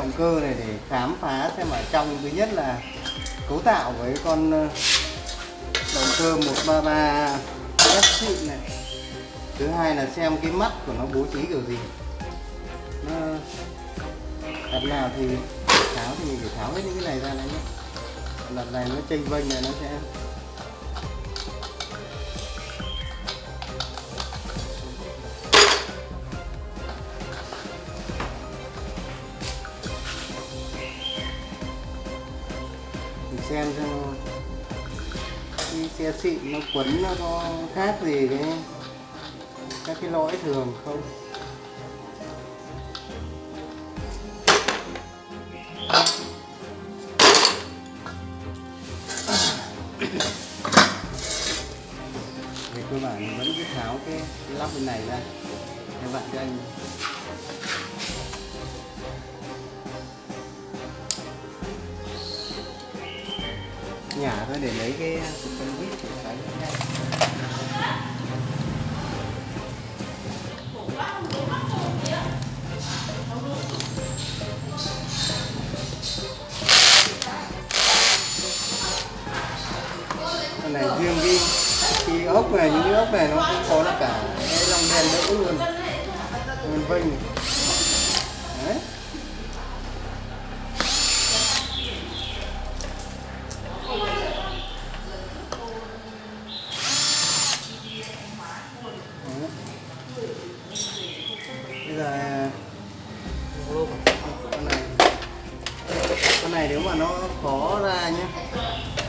động cơ này để khám phá xem ở trong thứ nhất là cấu tạo với con ờ, động cơ 133 SC này. Thứ hai là xem cái mắt của nó bố trí kiểu gì. Nó đặt nào thì tháo thì mình phải tháo hết những cái này ra này nhé. Đặt này nó chênh vênh này nó sẽ xem xem cái xe xịn nó quấn nó có khác gì cái các cái lỗi thường không? Về cơ bản mình vẫn cứ tháo cái, cái lắp bên này ra. Các bạn cho anh. Nhà thôi, để lấy cái cục phân vít để con này riêng cái cái ốc này, những cái ốc này nó cũng có nó cả cái lông đen nữa luôn. Nguyên vinh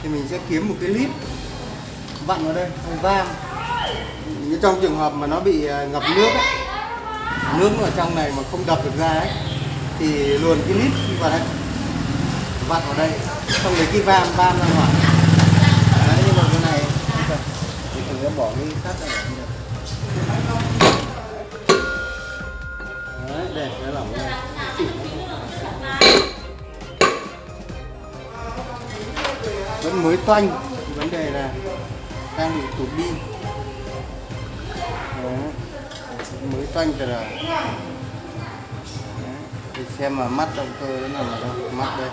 thì mình sẽ kiếm một cái lít. Vặn vào đây không vam như trong trường hợp mà nó bị à, ngập nước ấy, nước ở trong này mà không đập được ra ấy thì luồn cái lít vào đây. Vặn vào đây xong lấy cái vam vam ra ngoài. Đấy nhưng mà cái này không cần thì thử bỏ cái sắt này mới toanh. Vấn đề là đang bị tụt đi. Mới toanh từ rồi Đấy. thì xem mà mắt động cơ nó nằm ở đâu mắt đây.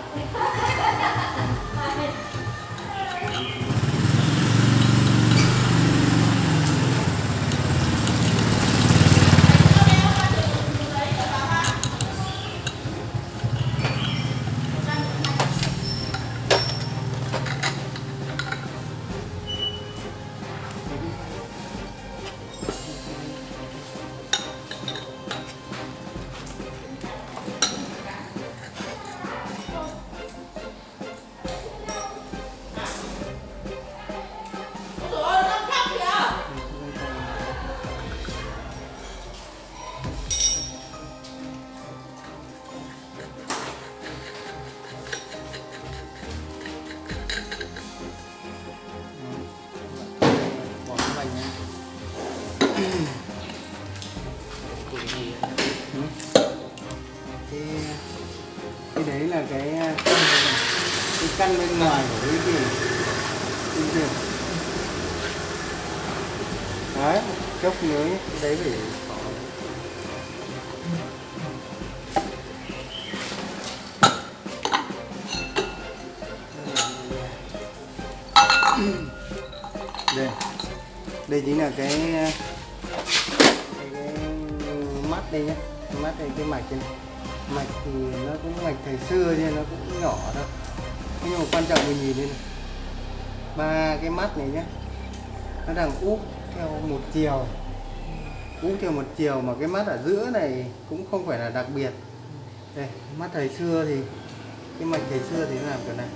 Bỏ cái cái cái đấy là cái cái căn bên ngoài của cái gì? Tin chưa? đấy chốc cái đấy phải đây chính là cái cái, cái mắt đây nhé mắt đây cái mạch này mạch thì nó cũng mạch thời xưa nên nó cũng nhỏ thôi. Nhưng mà quan trọng mình nhìn đây này. Ba cái mắt này nhé nó đang úp theo một chiều. Úp theo một chiều mà cái mắt ở giữa này cũng không phải là đặc biệt. Đây mắt thời xưa thì cái mạch thời xưa thì nó làm kiểu này.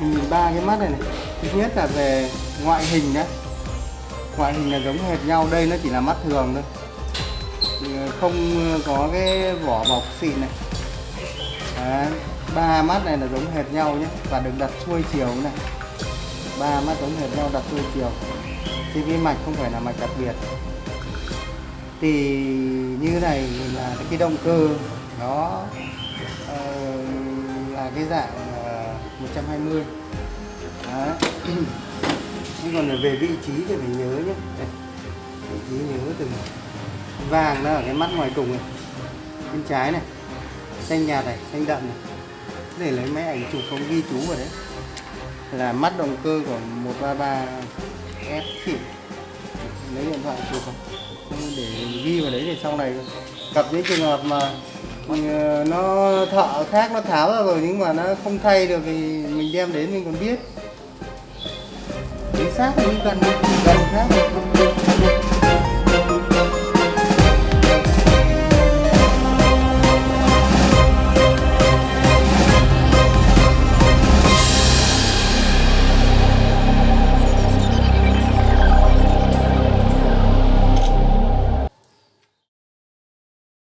Nhìn ba cái mắt này này. Thứ nhất là về ngoại hình nhé, ngoại hình là giống hệt nhau đây nó chỉ là mắt thường thôi. Ờ, không có cái vỏ bọc xịn này. Đấy. ba mắt này là giống hệt nhau nhé và được đặt xuôi chiều này. Ba mắt giống hệt nhau đặt xuôi chiều. Thì cái mạch không phải là mạch đặc biệt. Thì như này là cái động cơ nó uh, ờ, là cái dạng 120 Đấy. nhưng còn về vị trí thì phải nhớ nhé. Đây. vị trí nhớ từng vàng. Nó ở cái mắt ngoài cùng này. Bên trái này. Xanh nhạt này, xanh đậm này. Để lấy máy ảnh chụp không ghi chú vào đấy. Là mắt động cơ của 133 S xịn lấy điện thoại chụp không? Để ghi vào đấy để sau này gặp những trường hợp mà Ờ, nó thợ khác, nó tháo ra rồi nhưng mà nó không thay được thì mình đem đến mình còn biết. Chính xác thì cần gần gần khác.